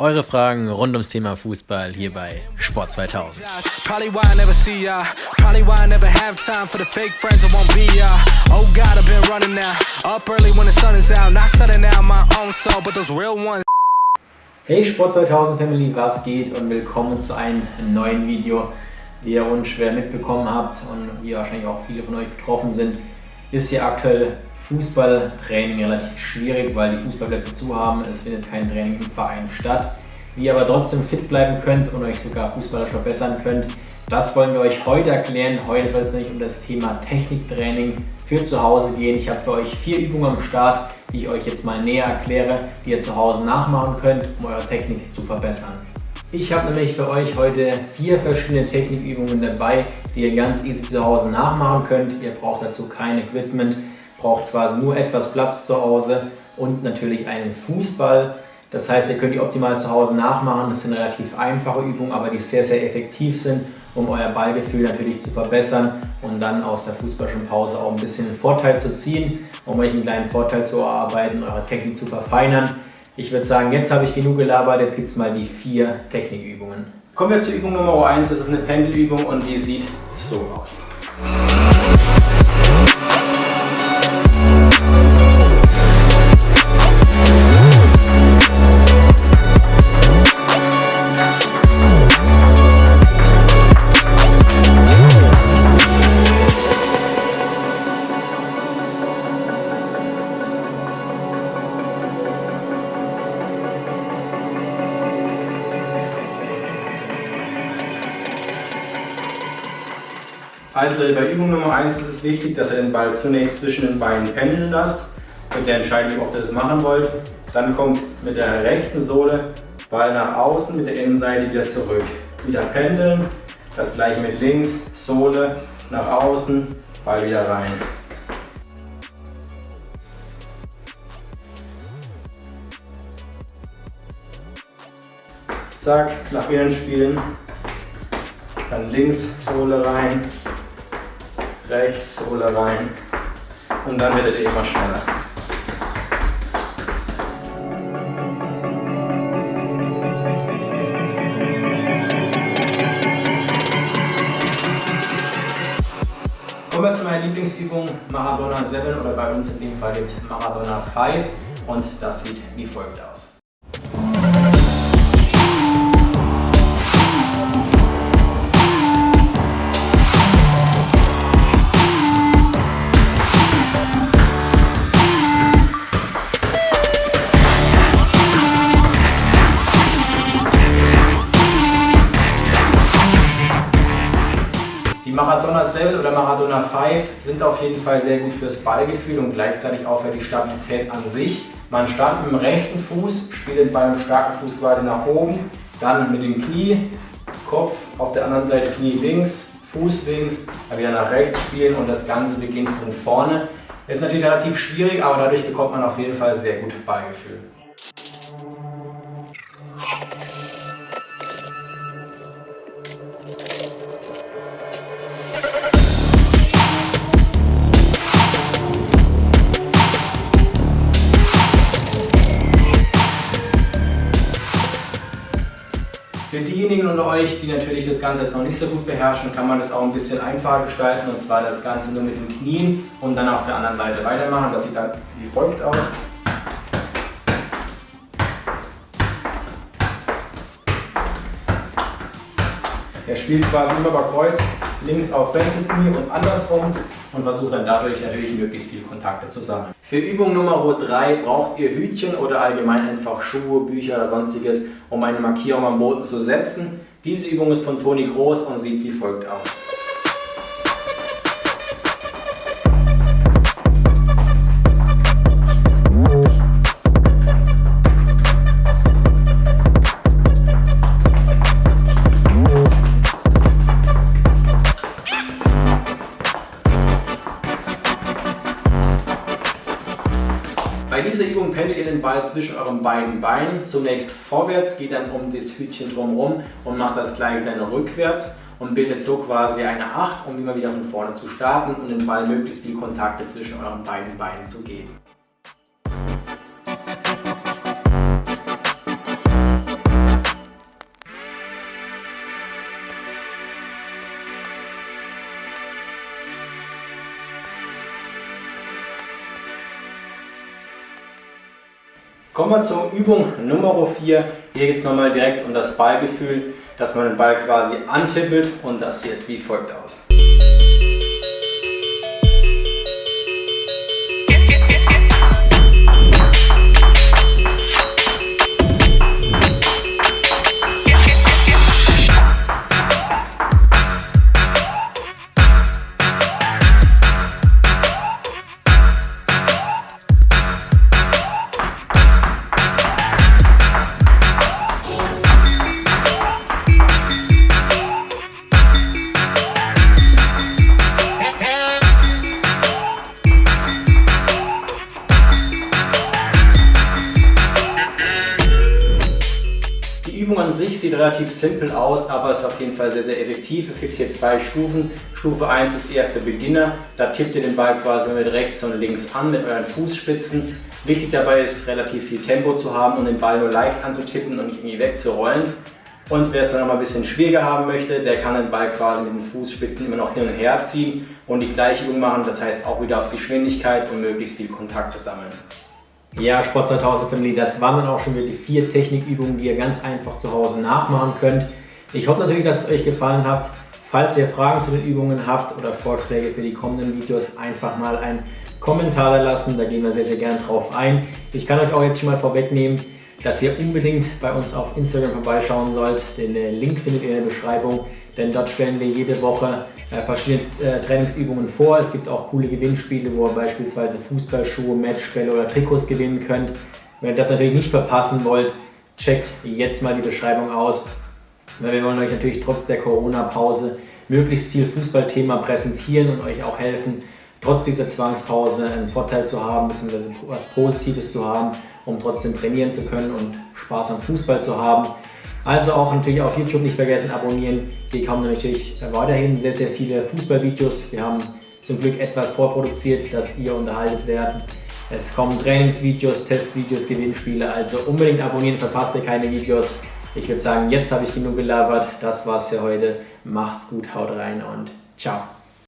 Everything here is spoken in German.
Eure Fragen rund ums Thema Fußball hier bei Sport 2000. Hey Sport 2000 Family, was geht? Und willkommen zu einem neuen Video. Wie ihr unschwer mitbekommen habt und wie wahrscheinlich auch viele von euch betroffen sind, ist hier aktuell Fußballtraining relativ schwierig, weil die Fußballplätze zu haben. Es findet kein Training im Verein statt. Wie ihr aber trotzdem fit bleiben könnt und euch sogar fußballerisch verbessern könnt, das wollen wir euch heute erklären. Heute soll es nämlich um das Thema Techniktraining für zu Hause gehen. Ich habe für euch vier Übungen am Start, die ich euch jetzt mal näher erkläre, die ihr zu Hause nachmachen könnt, um eure Technik zu verbessern. Ich habe nämlich für euch heute vier verschiedene Technikübungen dabei, die ihr ganz easy zu Hause nachmachen könnt. Ihr braucht dazu kein Equipment, braucht quasi nur etwas Platz zu Hause und natürlich einen Fußball. Das heißt, ihr könnt die optimal zu Hause nachmachen. Das sind relativ einfache Übungen, aber die sehr, sehr effektiv sind, um euer Ballgefühl natürlich zu verbessern und dann aus der fußballischen Pause auch ein bisschen einen Vorteil zu ziehen, um euch einen kleinen Vorteil zu erarbeiten, eure Technik zu verfeinern. Ich würde sagen, jetzt habe ich genug gelabert, jetzt gibt es mal die vier Technikübungen. Kommen wir zur Übung Nummer 1, das ist eine Pendelübung und die sieht so aus. Also bei Übung Nummer 1 ist es wichtig, dass ihr den Ball zunächst zwischen den Beinen pendeln lasst. Mit der Entscheidung, oft ihr das machen wollt. Dann kommt mit der rechten Sohle Ball nach außen, mit der Innenseite wieder zurück. Wieder pendeln, das gleiche mit links, Sohle nach außen, Ball wieder rein. Zack, nach innen spielen, dann links Sohle rein, rechts, Sohle rein und dann werdet ihr immer schneller. Kommen wir zu meiner Lieblingsübung Maradona 7 oder bei uns in dem Fall jetzt Maradona 5 und das sieht wie folgt aus. Maradona Cell oder Maradona 5 sind auf jeden Fall sehr gut fürs Ballgefühl und gleichzeitig auch für die Stabilität an sich. Man startet mit dem rechten Fuß, spielt den Ball mit dem starken Fuß quasi nach oben, dann mit dem Knie, Kopf auf der anderen Seite Knie links, Fuß links, dann wieder nach rechts spielen und das Ganze beginnt von vorne. Ist natürlich relativ schwierig, aber dadurch bekommt man auf jeden Fall sehr gut Ballgefühl. Diejenigen unter euch, die natürlich das Ganze jetzt noch nicht so gut beherrschen, kann man das auch ein bisschen einfacher gestalten und zwar das Ganze nur mit den Knien und dann auf der anderen Seite weitermachen. Das sieht dann wie folgt aus. Er spielt quasi immer über Kreuz, links auf rechtes Knie und andersrum und versucht dann dadurch natürlich möglichst viele Kontakte zu sammeln. Für Übung Nummer 3 braucht ihr Hütchen oder allgemein einfach Schuhe, Bücher oder sonstiges, um eine Markierung am Boden zu setzen. Diese Übung ist von Toni Groß und sieht wie folgt aus. Ball zwischen euren beiden Beinen. Zunächst vorwärts, geht dann um das Hütchen drumherum und macht das gleiche dann rückwärts und bildet so quasi eine 8, um immer wieder von vorne zu starten und den Ball möglichst viel Kontakte zwischen euren beiden Beinen zu geben. Kommen wir zur Übung Nummer 4. Hier geht es nochmal direkt um das Ballgefühl, dass man den Ball quasi antippelt und das sieht wie folgt aus. An sich sieht relativ simpel aus, aber ist auf jeden Fall sehr, sehr effektiv. Es gibt hier zwei Stufen. Stufe 1 ist eher für Beginner. Da tippt ihr den Ball quasi mit rechts und links an mit euren Fußspitzen. Wichtig dabei ist, relativ viel Tempo zu haben und den Ball nur leicht anzutippen und nicht irgendwie wegzurollen. Und wer es dann noch mal ein bisschen schwieriger haben möchte, der kann den Ball quasi mit den Fußspitzen immer noch hin und her ziehen und die gleiche Übung machen. Das heißt auch wieder auf Geschwindigkeit und möglichst viel Kontakte sammeln. Ja, Sport 2000 Family, das waren dann auch schon wieder die vier Technikübungen, die ihr ganz einfach zu Hause nachmachen könnt. Ich hoffe natürlich, dass es euch gefallen hat. Falls ihr Fragen zu den Übungen habt oder Vorschläge für die kommenden Videos, einfach mal einen Kommentar da lassen, da gehen wir sehr, sehr gerne drauf ein. Ich kann euch auch jetzt schon mal vorwegnehmen, dass ihr unbedingt bei uns auf Instagram vorbeischauen sollt. Den äh, Link findet ihr in der Beschreibung, denn dort stellen wir jede Woche äh, verschiedene äh, Trainingsübungen vor. Es gibt auch coole Gewinnspiele, wo ihr beispielsweise Fußballschuhe, Matchbälle oder Trikots gewinnen könnt. Wenn ihr das natürlich nicht verpassen wollt, checkt jetzt mal die Beschreibung aus. Wir wollen euch natürlich trotz der Corona-Pause möglichst viel Fußballthema präsentieren und euch auch helfen, trotz dieser Zwangspause einen Vorteil zu haben, bzw. was Positives zu haben, um trotzdem trainieren zu können und Spaß am Fußball zu haben. Also auch natürlich auf YouTube nicht vergessen abonnieren. Hier kommen natürlich weiterhin sehr, sehr viele Fußballvideos. Wir haben zum Glück etwas vorproduziert, dass ihr unterhaltet werdet. Es kommen Trainingsvideos, Testvideos, Gewinnspiele, also unbedingt abonnieren, verpasst ihr keine Videos. Ich würde sagen, jetzt habe ich genug gelabert. Das war's für heute. Macht's gut, haut rein und ciao.